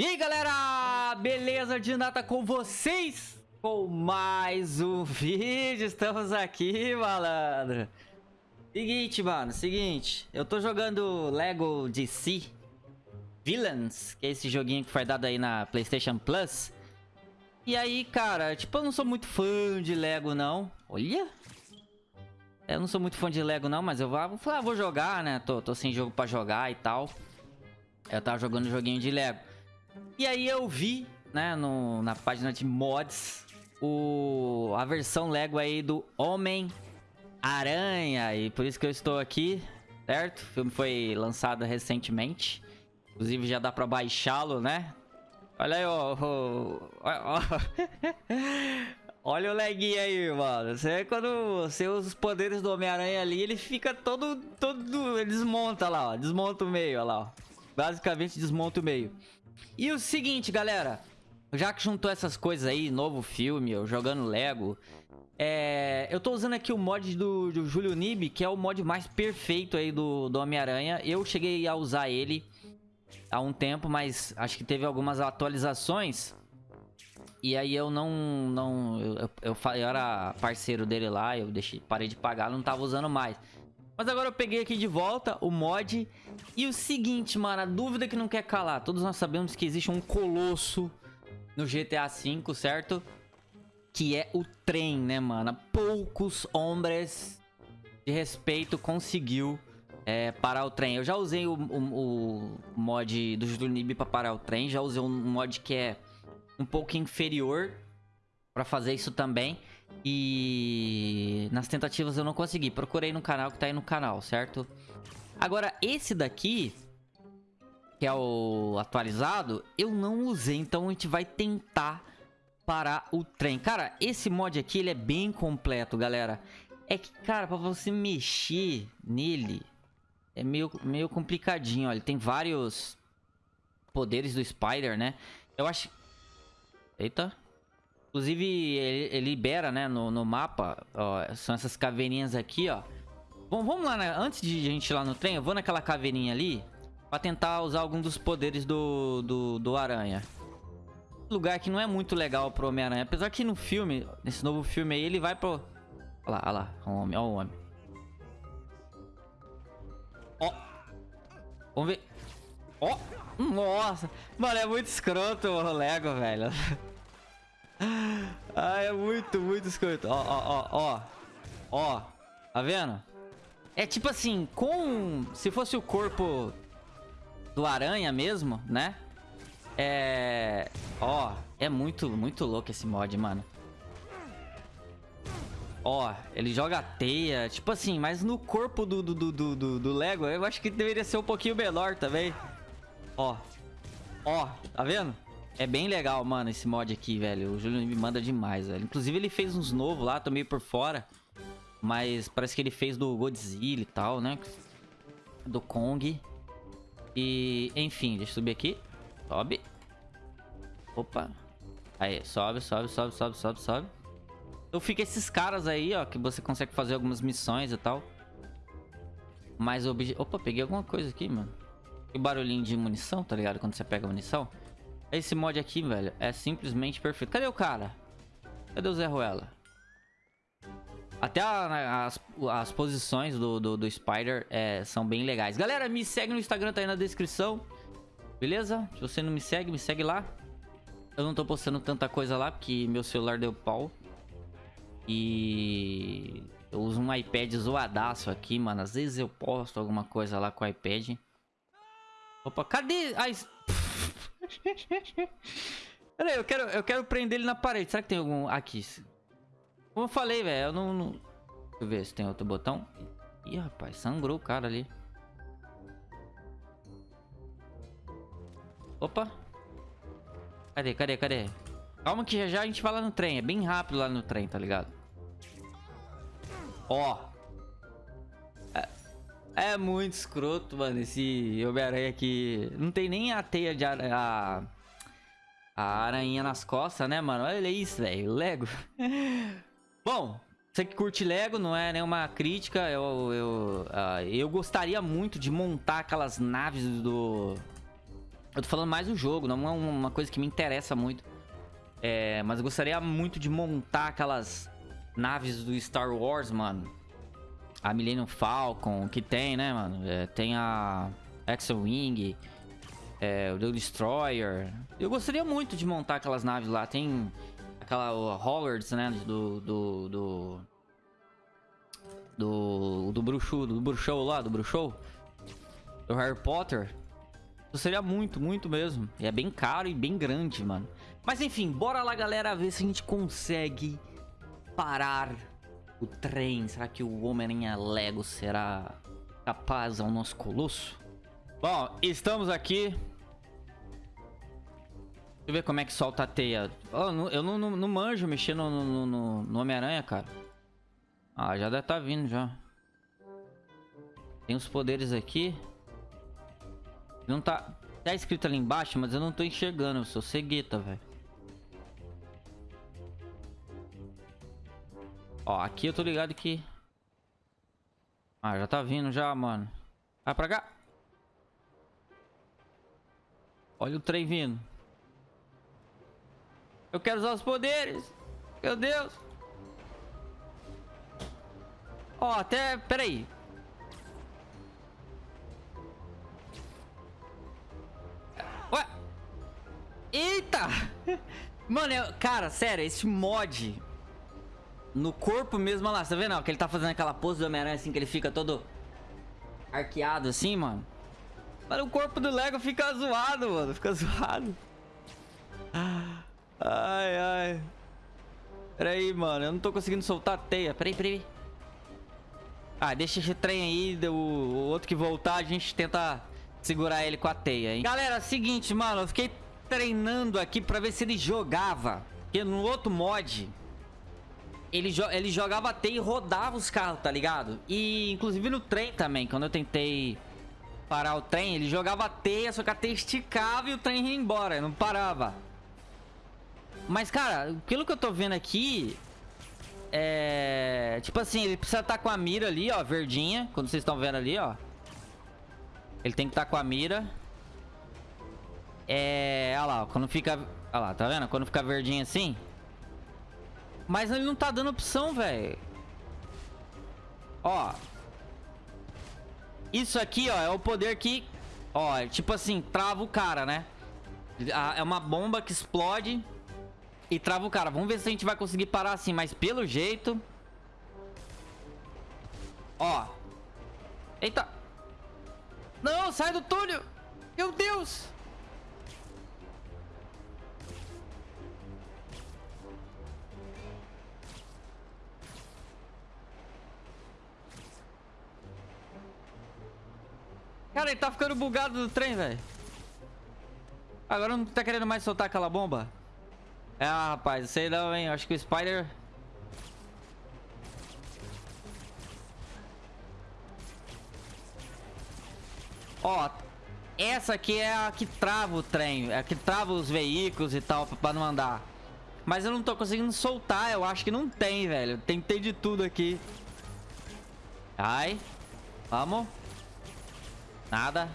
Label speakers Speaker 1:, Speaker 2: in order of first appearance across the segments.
Speaker 1: E aí galera, beleza de nata com vocês? Com mais um vídeo, estamos aqui malandro. Seguinte mano, seguinte Eu tô jogando Lego DC Villains, que é esse joguinho que foi dado aí na Playstation Plus. E aí cara, tipo eu não sou muito fã de Lego não. Olha. Eu não sou muito fã de Lego não, mas eu vou, ah, vou jogar né, tô, tô sem jogo pra jogar e tal. Eu tava jogando joguinho de Lego e aí eu vi, né, no, na página de mods, o, a versão Lego aí do Homem-Aranha. E por isso que eu estou aqui, certo? O filme foi lançado recentemente. Inclusive já dá pra baixá-lo, né? Olha aí, ó. ó, ó. Olha o leguinho aí, mano. Você quando você usa os poderes do Homem-Aranha ali, ele fica todo, todo... Ele desmonta lá, ó. Desmonta o meio, olha lá, ó. Basicamente desmonta o meio. E o seguinte, galera. Já que juntou essas coisas aí, novo filme, eu jogando Lego. É, eu tô usando aqui o mod do, do Júlio Nib, que é o mod mais perfeito aí do, do Homem-Aranha. Eu cheguei a usar ele há um tempo, mas acho que teve algumas atualizações. E aí eu não... não eu, eu, eu, eu era parceiro dele lá, eu deixei, parei de pagar, não tava usando mais. Mas agora eu peguei aqui de volta o mod. E o seguinte, mano, a dúvida que não quer calar. Todos nós sabemos que existe um colosso no GTA V, certo? Que é o trem, né, mano? Poucos hombres de respeito conseguiu é, parar o trem. Eu já usei o, o, o mod do Junib pra parar o trem. Já usei um mod que é um pouco inferior pra fazer isso também. E nas tentativas eu não consegui. Procurei no canal que tá aí no canal, certo? Agora, esse daqui, que é o atualizado, eu não usei. Então a gente vai tentar parar o trem. Cara, esse mod aqui, ele é bem completo, galera. É que, cara, pra você mexer nele, é meio, meio complicadinho. Olha, ele tem vários poderes do Spider, né? Eu acho... Eita... Inclusive, ele, ele libera, né, no, no mapa, ó, são essas caveirinhas aqui, ó. Bom, vamos lá, né? Antes de a gente ir lá no trem, eu vou naquela caveirinha ali pra tentar usar algum dos poderes do, do, do aranha. Lugar que não é muito legal pro Homem-Aranha. Apesar que no filme, nesse novo filme aí, ele vai pro... Olha lá, olha lá, o homem, olha o homem. Ó. Vamos ver. Ó. Nossa. Mano, é muito escroto o Lego, velho. Ah, é muito, muito escroto. Ó, ó, ó, ó. Ó. Tá vendo? É tipo assim, com... Se fosse o corpo do aranha mesmo, né? É... Ó, é muito, muito louco esse mod, mano. Ó, ele joga teia, tipo assim, mas no corpo do, do, do, do, do Lego, eu acho que deveria ser um pouquinho menor também. Ó, ó, tá vendo? É bem legal, mano, esse mod aqui, velho. O Júlio me manda demais, velho. Inclusive, ele fez uns novos lá, tô meio por fora. Mas parece que ele fez do Godzilla e tal, né? Do Kong. E, enfim, deixa eu subir aqui. Sobe. Opa. Aí, sobe, sobe, sobe, sobe, sobe, sobe. Então fica esses caras aí, ó, que você consegue fazer algumas missões e tal. Mas o objeto... Opa, peguei alguma coisa aqui, mano. E barulhinho de munição, tá ligado? Quando você pega munição. Esse mod aqui, velho, é simplesmente perfeito. Cadê o cara? Cadê o Zé Ruela? Até a, as, as posições do, do, do Spider é, são bem legais. Galera, me segue no Instagram, tá aí na descrição. Beleza? Se você não me segue, me segue lá. Eu não tô postando tanta coisa lá, porque meu celular deu pau. E... Eu uso um iPad zoadaço aqui, mano. Às vezes eu posto alguma coisa lá com o iPad. Opa, cadê? Ai... Peraí, eu quero, eu quero prender ele na parede. Será que tem algum... Aqui. Como eu falei, velho, eu não, não... Deixa eu ver se tem outro botão. Ih, rapaz, sangrou o cara ali. Opa. Cadê, cadê, cadê? Calma que já já a gente vai lá no trem. É bem rápido lá no trem, tá ligado? Ó. É muito escroto, mano, esse Homem-Aranha aqui. Não tem nem a teia de aranha, a, a aranha nas costas, né, mano? Olha isso, velho. Lego. Bom, você que curte Lego, não é nenhuma crítica. Eu, eu, uh, eu gostaria muito de montar aquelas naves do... Eu tô falando mais do jogo, não é uma coisa que me interessa muito. É, mas eu gostaria muito de montar aquelas naves do Star Wars, mano. A Millennium Falcon, que tem, né, mano? É, tem a X-Wing, é, o The Destroyer. Eu gostaria muito de montar aquelas naves lá. Tem aquela Hollards, né, do... do, do do, do bruxo, do bruxo lá, do bruxo do Harry Potter. Isso seria muito, muito mesmo. E é bem caro e bem grande, mano. Mas enfim, bora lá, galera, ver se a gente consegue parar o trem. Será que o Homem-Aranha Lego será capaz ao nosso colosso? Bom, estamos aqui. Deixa eu ver como é que solta a teia. Oh, eu não, não, não manjo mexer no, no, no, no Homem-Aranha, cara. Ah, já deve estar tá vindo já. Tem os poderes aqui. Não tá... Tá escrito ali embaixo, mas eu não tô enxergando. Eu sou cegueta, velho. Ó, aqui eu tô ligado que... Ah, já tá vindo já, mano. Vai pra cá. Olha o trem vindo. Eu quero usar os poderes. Meu Deus. Ó, até... Pera aí. Eita! Mano, eu, cara, sério, esse mod no corpo mesmo, olha lá, você tá vendo? Ó, que ele tá fazendo aquela pose do Homem-Aranha assim, que ele fica todo arqueado assim, mano. Mas o corpo do Lego fica zoado, mano, fica zoado. Ai, ai. Pera aí, mano, eu não tô conseguindo soltar a teia. Pera aí, pera aí. Ah, deixa esse trem aí, o, o outro que voltar, a gente tenta segurar ele com a teia, hein. Galera, seguinte, mano, eu fiquei treinando aqui pra ver se ele jogava. Porque no outro mod, ele, jo ele jogava teia e rodava os carros, tá ligado? E inclusive no trem também, quando eu tentei parar o trem, ele jogava teia, só que a teia esticava e o trem ia embora, não parava. Mas, cara, pelo que eu tô vendo aqui, é... Tipo assim, ele precisa estar tá com a mira ali, ó, verdinha, quando vocês estão vendo ali, ó. Ele tem que estar tá com a mira. É... Olha lá, quando fica... Olha lá, tá vendo? Quando fica verdinho assim. Mas ele não tá dando opção, velho. Ó. Isso aqui, ó, é o poder que... Ó, tipo assim, trava o cara, né? É uma bomba que explode e trava o cara. Vamos ver se a gente vai conseguir parar assim, mas pelo jeito... Ó. Eita. Não, sai do túnel. Meu Deus. Cara, ele tá ficando bugado do trem, velho. Agora não tá querendo mais soltar aquela bomba? Ah, rapaz, sei não, hein. Acho que o Spider... Ó, essa aqui é a que trava o trem. É a que trava os veículos e tal, pra não andar. Mas eu não tô conseguindo soltar. Eu acho que não tem, velho. Tentei de tudo aqui. Ai. Vamos. Nada.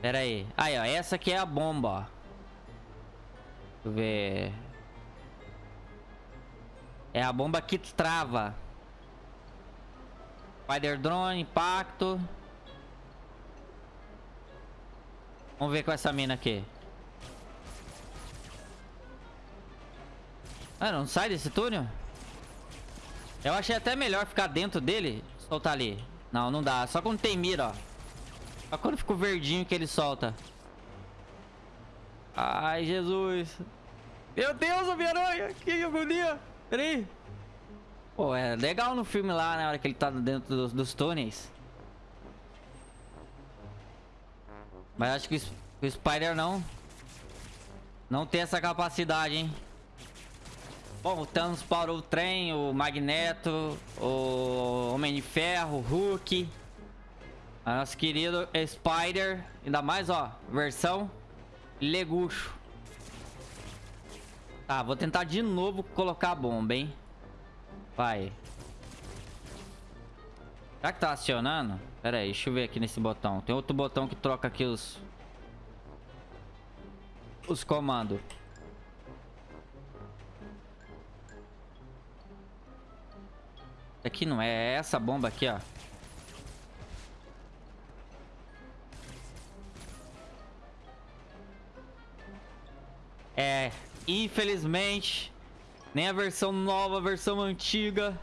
Speaker 1: Pera aí. Aí, ó. Essa aqui é a bomba, ó. Deixa eu ver. É a bomba que trava. Spider Drone, impacto. Vamos ver com essa mina aqui. Ah, não sai desse túnel? Eu achei até melhor ficar dentro dele. Soltar ali. Não, não dá. Só quando tem mira, ó. Só quando fica o verdinho que ele solta. Ai, Jesus. Meu Deus, Homem-Aranha. Que agonia. Peraí. Pô, é legal no filme lá, na hora que ele tá dentro dos, dos túneis. Mas acho que o Spider não... Não tem essa capacidade, hein? Thanos parou o trem, o Magneto, o Homem de Ferro, o Hulk. A nosso querido Spider. Ainda mais, ó, versão Legucho. Tá, vou tentar de novo colocar a bomba, hein? Vai. Será que tá acionando? Pera aí, deixa eu ver aqui nesse botão. Tem outro botão que troca aqui os... os comandos. Aqui não é, é essa bomba aqui, ó. É, infelizmente, nem a versão nova, a versão antiga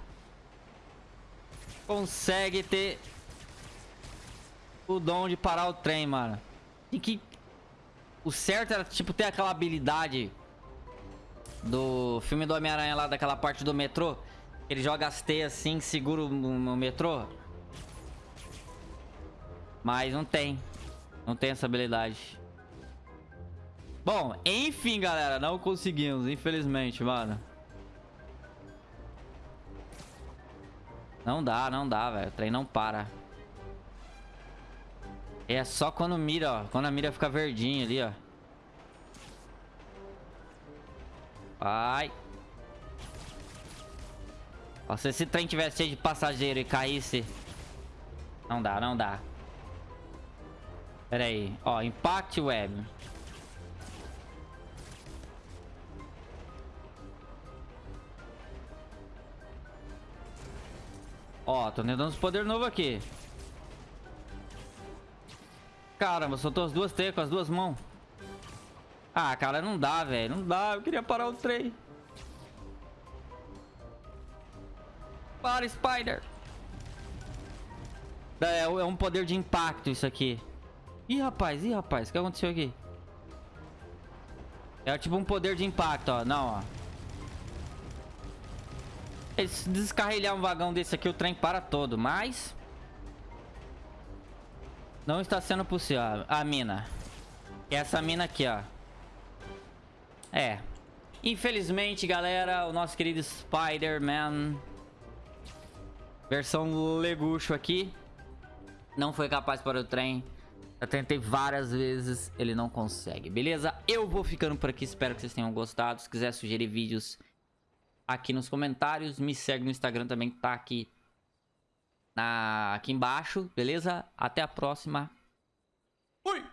Speaker 1: consegue ter o dom de parar o trem, mano. E que o certo era, tipo, ter aquela habilidade do filme do Homem-Aranha lá, daquela parte do metrô. Ele joga as assim, segura no metrô. Mas não tem. Não tem essa habilidade. Bom, enfim, galera. Não conseguimos, infelizmente, mano. Não dá, não dá, velho. O trem não para. É só quando mira, ó. Quando a mira fica verdinha ali, ó. Vai. Ó, se esse trem tivesse cheio de passageiro e caísse... Não dá, não dá. Pera aí. Ó, Impact Web. Ó, tô tentando os poder novo aqui. Caramba, soltou as duas teias com as duas mãos. Ah, cara, não dá, velho. Não dá. Eu queria parar o trem. Para, Spider. É, é um poder de impacto isso aqui. Ih, rapaz. Ih, rapaz. O que aconteceu aqui? É tipo um poder de impacto, ó. Não, ó. Se descarrilhar um vagão desse aqui, o trem para todo. Mas... Não está sendo possível. A mina. Essa mina aqui, ó. É. Infelizmente, galera, o nosso querido Spider-Man... Versão legucho aqui. Não foi capaz para o trem. Eu tentei várias vezes, ele não consegue, beleza? Eu vou ficando por aqui, espero que vocês tenham gostado. Se quiser sugerir vídeos aqui nos comentários, me segue no Instagram também, tá aqui na, aqui embaixo, beleza? Até a próxima. Fui!